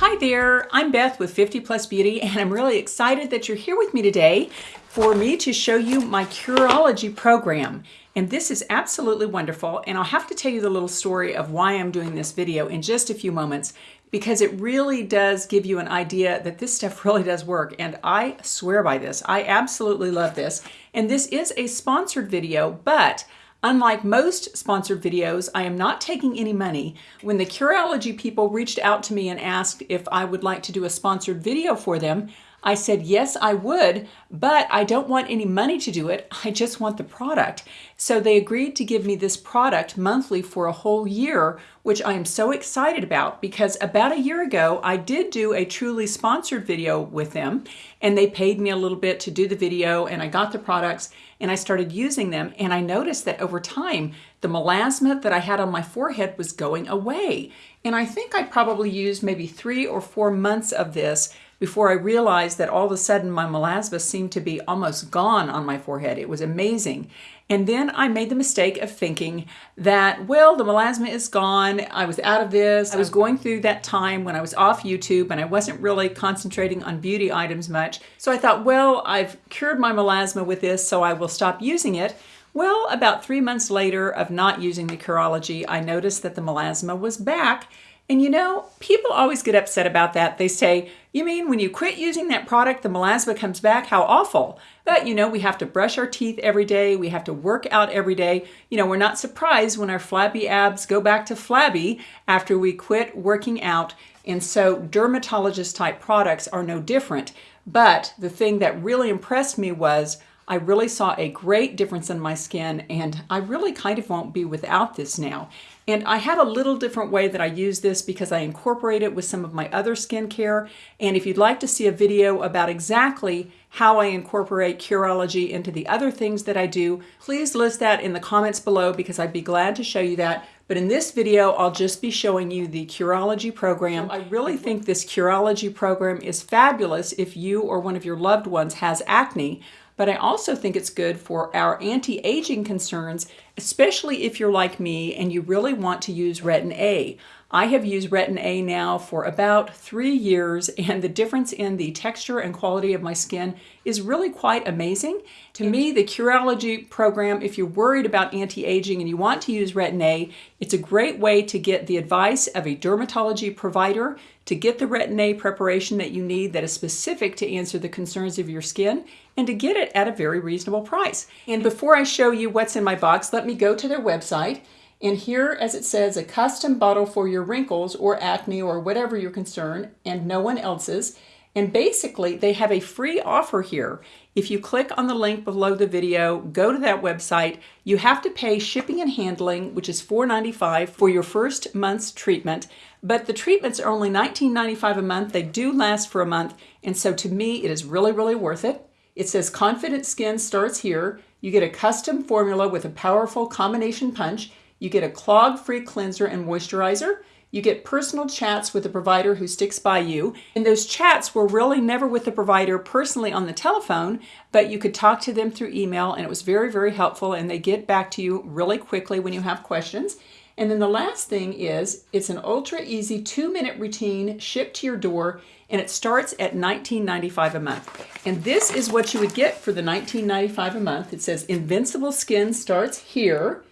Hi there, I'm Beth with 50 Plus Beauty and I'm really excited that you're here with me today for me to show you my Curology program. And this is absolutely wonderful and I'll have to tell you the little story of why I'm doing this video in just a few moments because it really does give you an idea that this stuff really does work and I swear by this. I absolutely love this and this is a sponsored video but Unlike most sponsored videos, I am not taking any money. When the Curology people reached out to me and asked if I would like to do a sponsored video for them, I said, yes, I would, but I don't want any money to do it. I just want the product. So they agreed to give me this product monthly for a whole year, which I am so excited about because about a year ago, I did do a truly sponsored video with them and they paid me a little bit to do the video and I got the products and I started using them. And I noticed that over time, the melasma that I had on my forehead was going away. And I think I probably used maybe three or four months of this before I realized that all of a sudden my melasma seemed to be almost gone on my forehead. It was amazing. And then I made the mistake of thinking that, well, the melasma is gone. I was out of this. I was going through that time when I was off YouTube and I wasn't really concentrating on beauty items much. So I thought, well, I've cured my melasma with this, so I will stop using it. Well, about three months later of not using the Curology, I noticed that the melasma was back and you know, people always get upset about that. They say, you mean when you quit using that product, the melasma comes back? How awful. But you know, we have to brush our teeth every day. We have to work out every day. You know, we're not surprised when our flabby abs go back to flabby after we quit working out. And so dermatologist type products are no different. But the thing that really impressed me was I really saw a great difference in my skin and I really kind of won't be without this now. And I have a little different way that I use this because I incorporate it with some of my other skincare. And if you'd like to see a video about exactly how I incorporate Curology into the other things that I do, please list that in the comments below because I'd be glad to show you that. But in this video, I'll just be showing you the Curology program. I really think this Curology program is fabulous if you or one of your loved ones has acne but I also think it's good for our anti-aging concerns, especially if you're like me and you really want to use Retin A. I have used Retin A now for about three years and the difference in the texture and quality of my skin is really quite amazing. To me, the Curology program, if you're worried about anti-aging and you want to use Retin A, it's a great way to get the advice of a dermatology provider to get the Retin A preparation that you need that is specific to answer the concerns of your skin and to get it at a very reasonable price. And before I show you what's in my box, let me go to their website and here, as it says, a custom bottle for your wrinkles or acne or whatever your concern and no one else's. And basically, they have a free offer here. If you click on the link below the video, go to that website, you have to pay shipping and handling, which is $4.95 for your first month's treatment. But the treatments are only $19.95 a month. They do last for a month. And so to me, it is really, really worth it. It says Confident Skin starts here. You get a custom formula with a powerful combination punch. You get a clog-free cleanser and moisturizer. You get personal chats with the provider who sticks by you. And those chats were really never with the provider personally on the telephone, but you could talk to them through email and it was very, very helpful and they get back to you really quickly when you have questions. And then the last thing is it's an ultra easy two minute routine shipped to your door and it starts at $19.95 a month. And this is what you would get for the $19.95 a month. It says Invincible Skin starts here.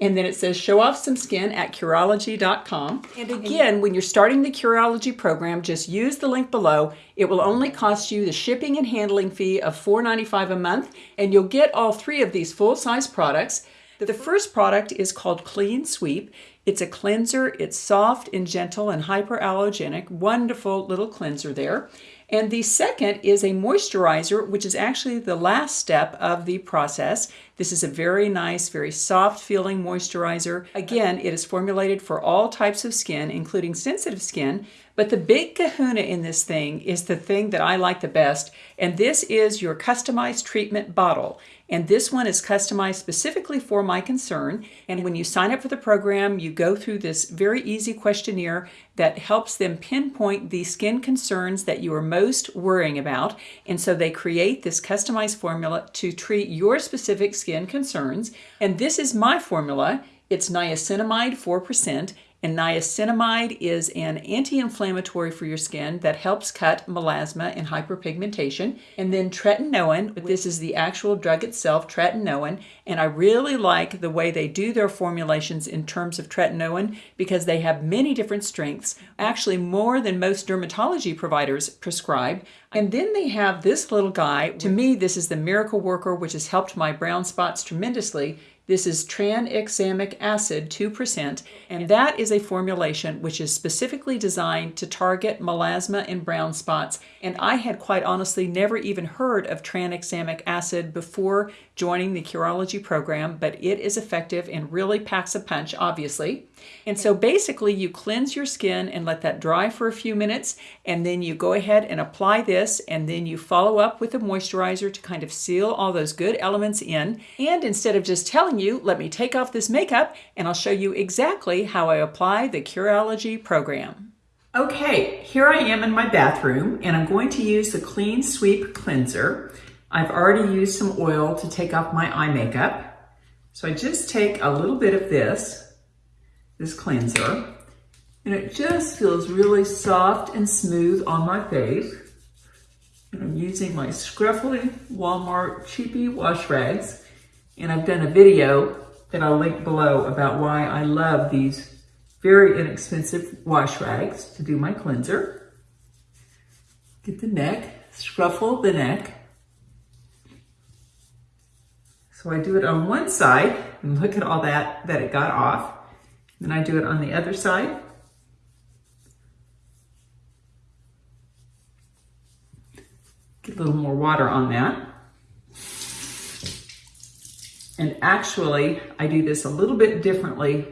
And then it says show off some skin at Curology.com. And again, when you're starting the Curology program, just use the link below. It will only cost you the shipping and handling fee of $4.95 a month, and you'll get all three of these full-size products. The first product is called Clean Sweep. It's a cleanser. It's soft and gentle and hyperallergenic. Wonderful little cleanser there. And the second is a moisturizer, which is actually the last step of the process. This is a very nice, very soft feeling moisturizer. Again, it is formulated for all types of skin, including sensitive skin, but the big kahuna in this thing is the thing that I like the best, and this is your customized treatment bottle. And this one is customized specifically for my concern. And when you sign up for the program, you go through this very easy questionnaire that helps them pinpoint the skin concerns that you are most worrying about. And so they create this customized formula to treat your specific skin concerns. And this is my formula. It's niacinamide 4%. And niacinamide is an anti-inflammatory for your skin that helps cut melasma and hyperpigmentation. And then tretinoin, this is the actual drug itself, tretinoin. And I really like the way they do their formulations in terms of tretinoin because they have many different strengths, actually more than most dermatology providers prescribe. And then they have this little guy. To me, this is the miracle worker, which has helped my brown spots tremendously this is tranexamic acid, 2%, and that is a formulation which is specifically designed to target melasma and brown spots. And I had quite honestly never even heard of tranexamic acid before joining the Curology program, but it is effective and really packs a punch, obviously. And so basically you cleanse your skin and let that dry for a few minutes and then you go ahead and apply this and then you follow up with a moisturizer to kind of seal all those good elements in. And instead of just telling you, let me take off this makeup and I'll show you exactly how I apply the Curology program. Okay, here I am in my bathroom and I'm going to use the Clean Sweep Cleanser. I've already used some oil to take off my eye makeup. So I just take a little bit of this this cleanser. And it just feels really soft and smooth on my face. And I'm using my scruffy Walmart cheapy wash rags. And I've done a video that I'll link below about why I love these very inexpensive wash rags to do my cleanser. Get the neck, scruffle the neck. So I do it on one side and look at all that that it got off. Then I do it on the other side. Get a little more water on that. And actually, I do this a little bit differently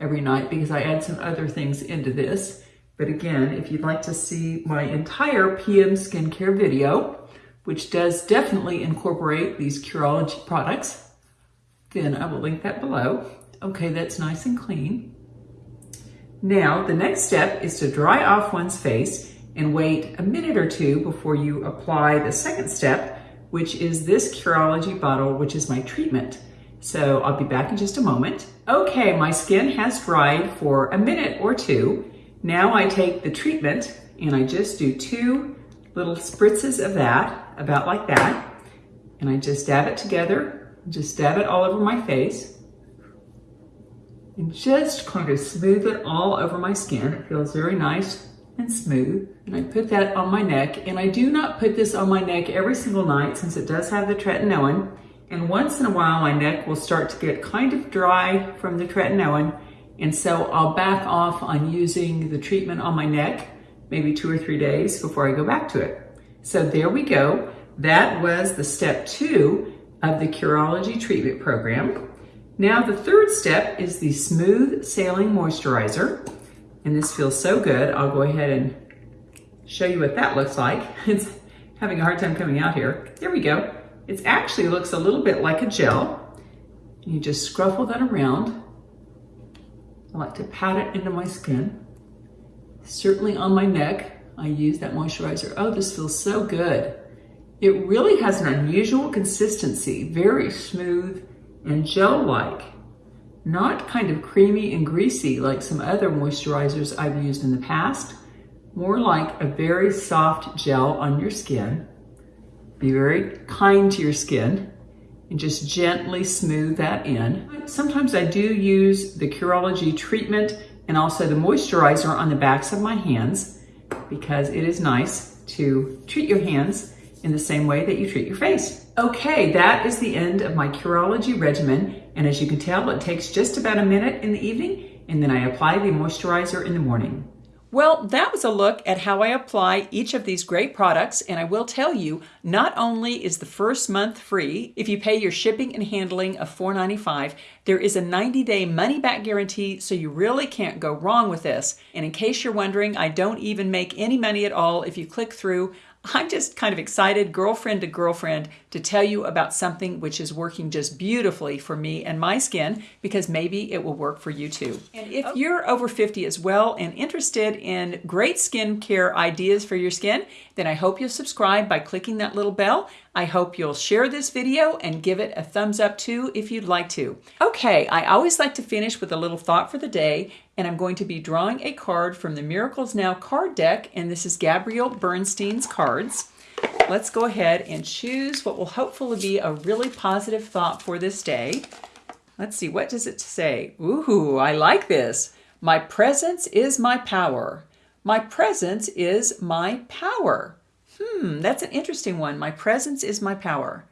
every night because I add some other things into this. But again, if you'd like to see my entire PM skincare video, which does definitely incorporate these Curology products, then I will link that below. Okay, that's nice and clean. Now, the next step is to dry off one's face and wait a minute or two before you apply the second step, which is this Curology bottle, which is my treatment. So I'll be back in just a moment. Okay, my skin has dried for a minute or two. Now I take the treatment and I just do two little spritzes of that, about like that. And I just dab it together, just dab it all over my face and just kind of smooth it all over my skin. It feels very nice and smooth. And I put that on my neck. And I do not put this on my neck every single night since it does have the tretinoin. And once in a while, my neck will start to get kind of dry from the tretinoin. And so I'll back off on using the treatment on my neck, maybe two or three days before I go back to it. So there we go. That was the step two of the Curology treatment program. Now the third step is the Smooth Sailing Moisturizer. And this feels so good. I'll go ahead and show you what that looks like. It's having a hard time coming out here. There we go. It actually looks a little bit like a gel. You just scruffle that around. I like to pat it into my skin. Certainly on my neck, I use that moisturizer. Oh, this feels so good. It really has an unusual consistency, very smooth, and gel-like, not kind of creamy and greasy like some other moisturizers I've used in the past, more like a very soft gel on your skin. Be very kind to your skin and just gently smooth that in. Sometimes I do use the Curology treatment and also the moisturizer on the backs of my hands because it is nice to treat your hands in the same way that you treat your face. Okay, that is the end of my Curology regimen. And as you can tell, it takes just about a minute in the evening, and then I apply the moisturizer in the morning. Well, that was a look at how I apply each of these great products, and I will tell you, not only is the first month free, if you pay your shipping and handling of $4.95, there is a 90-day money-back guarantee, so you really can't go wrong with this. And in case you're wondering, I don't even make any money at all if you click through. I'm just kind of excited, girlfriend to girlfriend, to tell you about something which is working just beautifully for me and my skin because maybe it will work for you too. And if oh. you're over 50 as well and interested in great skincare ideas for your skin, then I hope you'll subscribe by clicking that little bell. I hope you'll share this video and give it a thumbs up too if you'd like to. Okay, I always like to finish with a little thought for the day, and I'm going to be drawing a card from the Miracles Now card deck, and this is Gabrielle Bernstein's cards. Let's go ahead and choose what will hopefully be a really positive thought for this day. Let's see, what does it say? Ooh, I like this. My presence is my power. My presence is my power. Hmm, that's an interesting one. My presence is my power.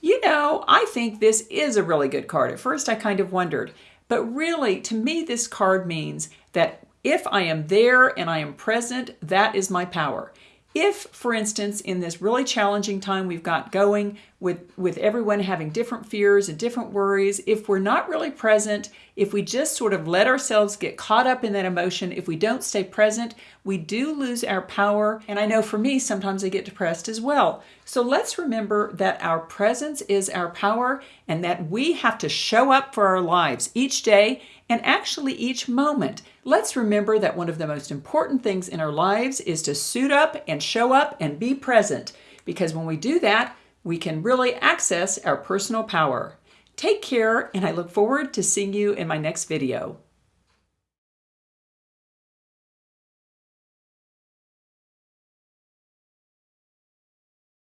You know, I think this is a really good card. At first, I kind of wondered. But really, to me, this card means that if I am there and I am present, that is my power. If, for instance, in this really challenging time we've got going with, with everyone having different fears and different worries, if we're not really present, if we just sort of let ourselves get caught up in that emotion, if we don't stay present, we do lose our power. And I know for me, sometimes I get depressed as well. So let's remember that our presence is our power and that we have to show up for our lives each day and actually each moment. Let's remember that one of the most important things in our lives is to suit up and show up and be present because when we do that, we can really access our personal power. Take care, and I look forward to seeing you in my next video.